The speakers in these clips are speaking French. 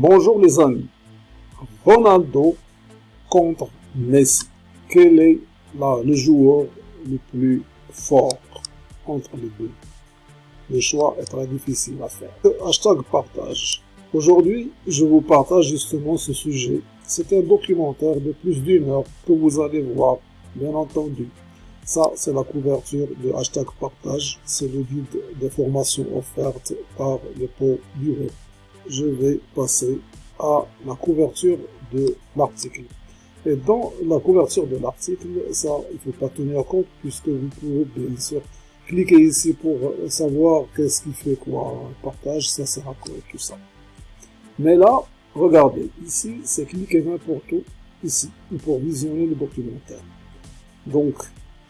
Bonjour les amis. Ronaldo contre Messi. Quel est le joueur le plus fort entre les deux? Le choix est très difficile à faire. Hashtag partage. Aujourd'hui, je vous partage justement ce sujet. C'est un documentaire de plus d'une heure que vous allez voir, bien entendu. Ça, c'est la couverture de hashtag partage. C'est le guide des formations offertes par le pot du je vais passer à la couverture de l'article. Et dans la couverture de l'article, ça, il faut pas tenir compte puisque vous pouvez bien sûr cliquer ici pour savoir qu'est-ce qui fait quoi, partage, ça sert à tout ça. Mais là, regardez, ici, c'est cliquer n'importe où, ici, pour visionner le documentaire. Donc,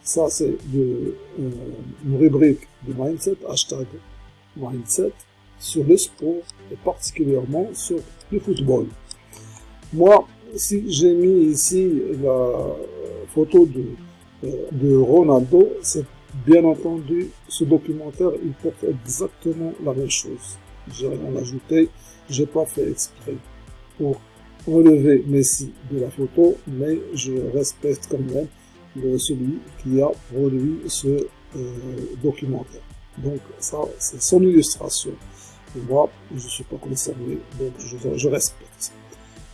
ça c'est euh, une rubrique de mindset, hashtag mindset, sur le sport et particulièrement sur le football. Moi, si j'ai mis ici la photo de, euh, de Ronaldo, c'est bien entendu ce documentaire, il porte exactement la même chose. J'ai rien ajouté, j'ai pas fait exprès pour relever Messi de la photo, mais je respecte quand même celui qui a produit ce euh, documentaire. Donc ça, c'est son illustration moi, je ne suis pas concerné, donc je, respecte.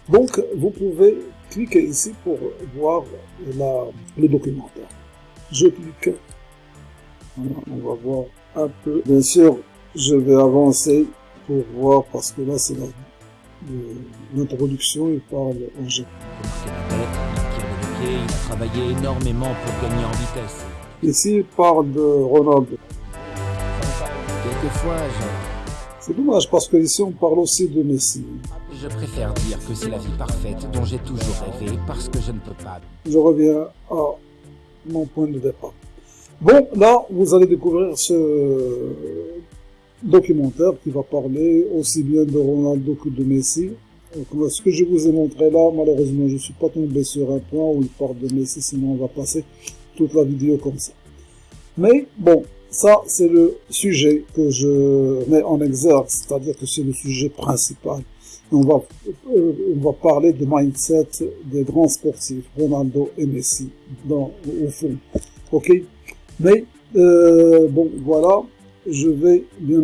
Donc, vous pouvez cliquer ici pour voir la, le documentaire. Je clique. on va voir un peu. Bien sûr, je vais avancer pour voir parce que là, c'est l'introduction. Il parle en G. Il a travaillé énormément pour gagner en vitesse. Ici, il parle de Ronaldo. Quelquefois, je c'est dommage parce que ici on parle aussi de Messi. Je préfère dire que c'est la vie parfaite dont j'ai toujours rêvé parce que je ne peux pas. Je reviens à mon point de départ. Bon, là, vous allez découvrir ce documentaire qui va parler aussi bien de Ronaldo que de Messi. Donc, ce que je vous ai montré là, malheureusement, je ne suis pas tombé sur un point où il parle de Messi, sinon on va passer toute la vidéo comme ça. Mais bon, ça, c'est le sujet que je mets en exergue, c'est-à-dire que c'est le sujet principal. On va, euh, on va parler de mindset des grands sportifs, Ronaldo et Messi, au fond. Ok? Mais, euh, bon, voilà, je vais bien,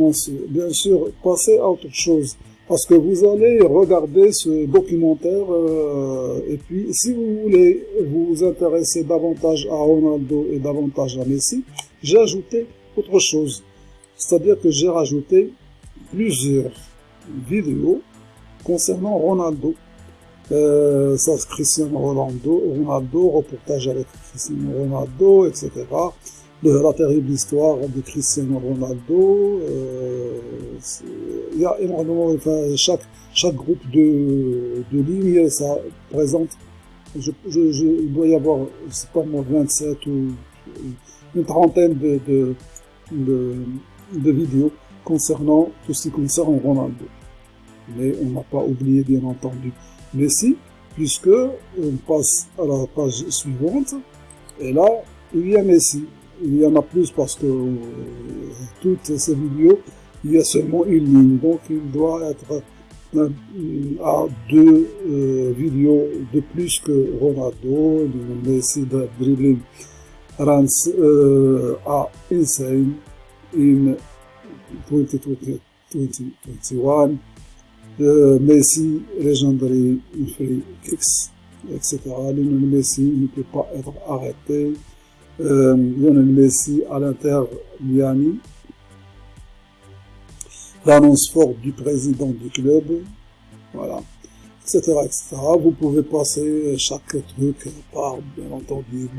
bien sûr passer à autre chose. Parce que vous allez regarder ce documentaire euh, et puis si vous voulez vous intéresser davantage à Ronaldo et davantage à Messi, j'ai ajouté autre chose. C'est-à-dire que j'ai rajouté plusieurs vidéos concernant Ronaldo. Euh, ça, Cristiano Ronaldo, Ronaldo, reportage avec Cristiano Ronaldo, etc. De la terrible histoire de Cristiano Ronaldo. Euh, il y a énormément, enfin, chaque, chaque groupe de, de lignes, ça présente, il doit y avoir, je sais pas moi, 27 ou une trentaine de, de, vidéos concernant tout ce qui concerne Ronaldo. Mais on n'a pas oublié bien entendu Messi, puisque on passe à la page suivante, et là, il y a Messi. Il y en a plus parce que euh, toutes ces vidéos, il y a seulement une ligne, donc il doit être à deux euh, vidéos de plus que Ronaldo, Messi dribbling runs uh, are insane in 2021. Uh, Messi, legendary free kicks, etc. Lionel Messi ne peut pas être arrêté. Euh, Lionel Messi à l'Inter Miami. L'annonce forte du président du club. Voilà. Etc., etc. Vous pouvez passer chaque truc par, bien entendu,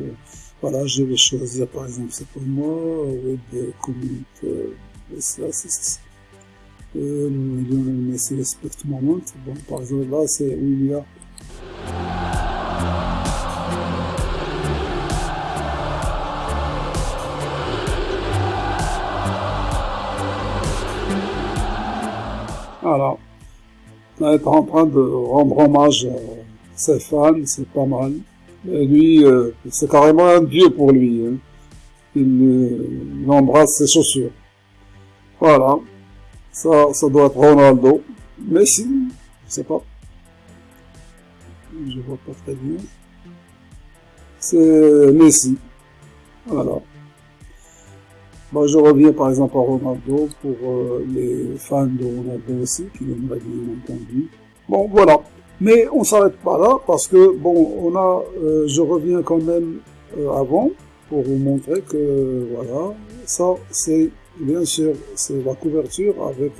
voilà, je vais choisir par exemple, c'est pour moi, Web Community Assist. Euh, Lionel Messi Respect Moment. Bon, par exemple, là, c'est où il y a Voilà. En train de rendre hommage à ses fans, c'est pas mal. Lui, euh, c'est carrément un dieu pour lui. Hein. Il, embrasse ses chaussures. Voilà. Ça, ça doit être Ronaldo. Messi, sais pas. Je vois pas très bien. C'est Messi. Voilà. Moi, je reviens par exemple à Ronaldo pour euh, les fans de Ronaldo aussi, qui l'aimeraient bien entendu. Bon, voilà. Mais on s'arrête pas là parce que, bon, on a, euh, je reviens quand même euh, avant pour vous montrer que, voilà, ça, c'est, bien sûr, c'est la couverture avec,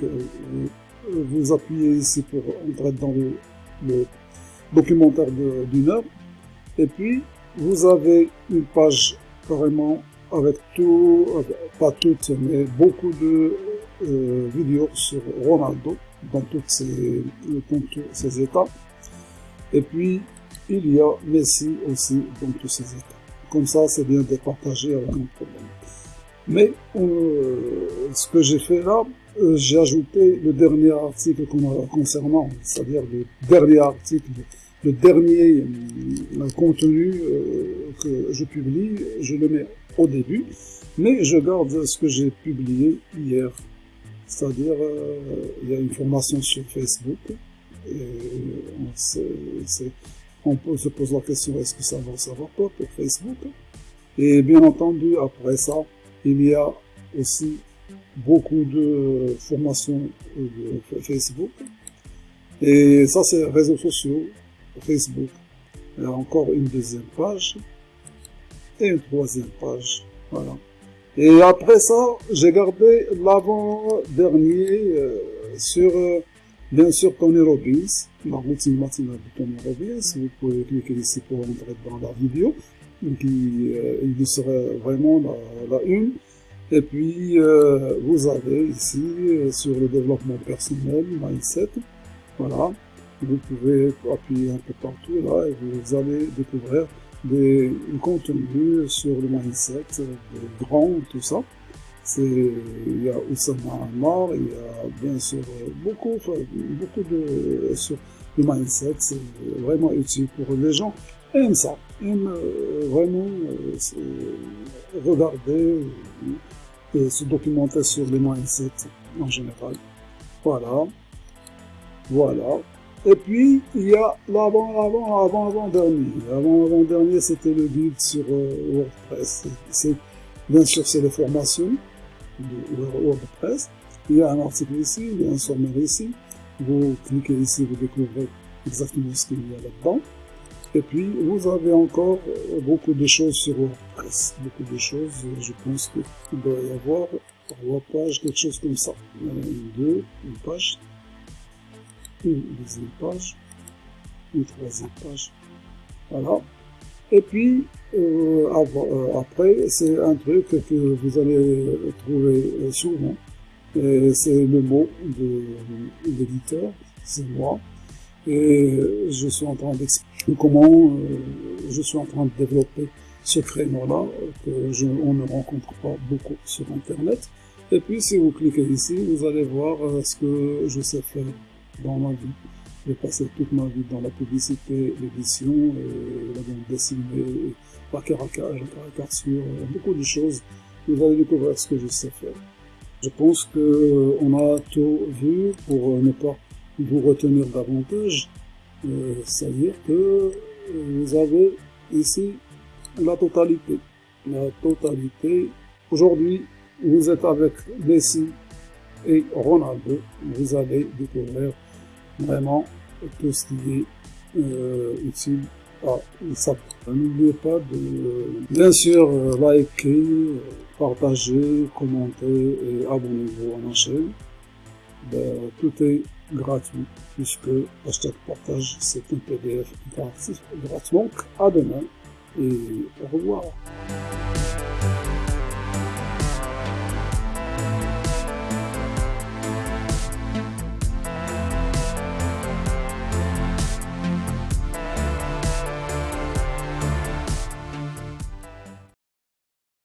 vous appuyez ici pour entrer dans le, documentaire d'une heure. Et puis, vous avez une page carrément avec tout, pas toutes, mais beaucoup de euh, vidéos sur Ronaldo dans toutes tous ces états. Et puis, il y a Messi aussi dans tous ces états. Comme ça, c'est bien de partager avec un problème. Mais euh, ce que j'ai fait là, euh, j'ai ajouté le dernier article concernant, c'est-à-dire le dernier article, le dernier contenu que je publie, je le mets au début, mais je garde ce que j'ai publié hier. C'est-à-dire, euh, il y a une formation sur Facebook, on, on se pose la question, est-ce que ça va, ça va pas pour Facebook? Et bien entendu, après ça, il y a aussi beaucoup de formations de Facebook. Et ça, c'est réseaux sociaux, Facebook. Encore une deuxième page et une troisième page. Voilà. Et après ça, j'ai gardé l'avant-dernier euh, sur, euh, bien sûr, Tony Robbins, la routine matinale de Tony Robbins. Vous pouvez cliquer ici pour entrer dans la vidéo, qui euh, il serait vraiment la, la une. Et puis, euh, vous avez ici, sur le développement personnel, mindset, voilà. Vous pouvez appuyer un peu partout là et vous allez découvrir des contenus sur le mindset, de grand, tout ça. Il y a Oussama Amar, il y a bien sûr beaucoup, beaucoup de, sur le mindset, c'est vraiment utile pour les gens. Aiment ça, aiment euh, vraiment euh, regarder et se documenter sur le mindset en général. Voilà. Voilà. Et puis, il y a l'avant, avant, avant, avant dernier. Avant, avant dernier, c'était le guide sur euh, WordPress. C'est, bien sûr, c'est les formations de WordPress. Il y a un article ici, il y a un sommaire ici. Vous cliquez ici, vous découvrez exactement ce qu'il y a là-dedans. Et puis, vous avez encore euh, beaucoup de choses sur WordPress. Beaucoup de choses, je pense qu'il doit y avoir trois pages, quelque chose comme ça. Une, deux, une page, une deuxième page, une troisième page. Voilà. Et puis, euh, euh, après, c'est un truc que vous allez trouver souvent. C'est le mot de l'éditeur, c'est moi. Et je suis en train d'expliquer comment euh, je suis en train de développer ce créneau-là que on ne rencontre pas beaucoup sur Internet. Et puis, si vous cliquez ici, vous allez voir ce que je sais faire dans ma vie. J'ai passé toute ma vie dans la publicité, l'édition, la bande dessinée, la caricature, la caricature, beaucoup de choses. Vous allez découvrir ce que je sais faire. Je pense que on a tout vu pour ne pas vous retenir davantage. Euh, C'est-à-dire que euh, vous avez ici la totalité. La totalité. Aujourd'hui, vous êtes avec Messi et Ronaldo. Vous allez découvrir vraiment tout ce qui est euh, utile à ça. N'oubliez pas de bien sûr liker, partager, commenter et abonnez-vous à ma chaîne. Ben, tout est gratuit puisque hashtag partage c'est un PDF gratuit. Donc à demain et au revoir.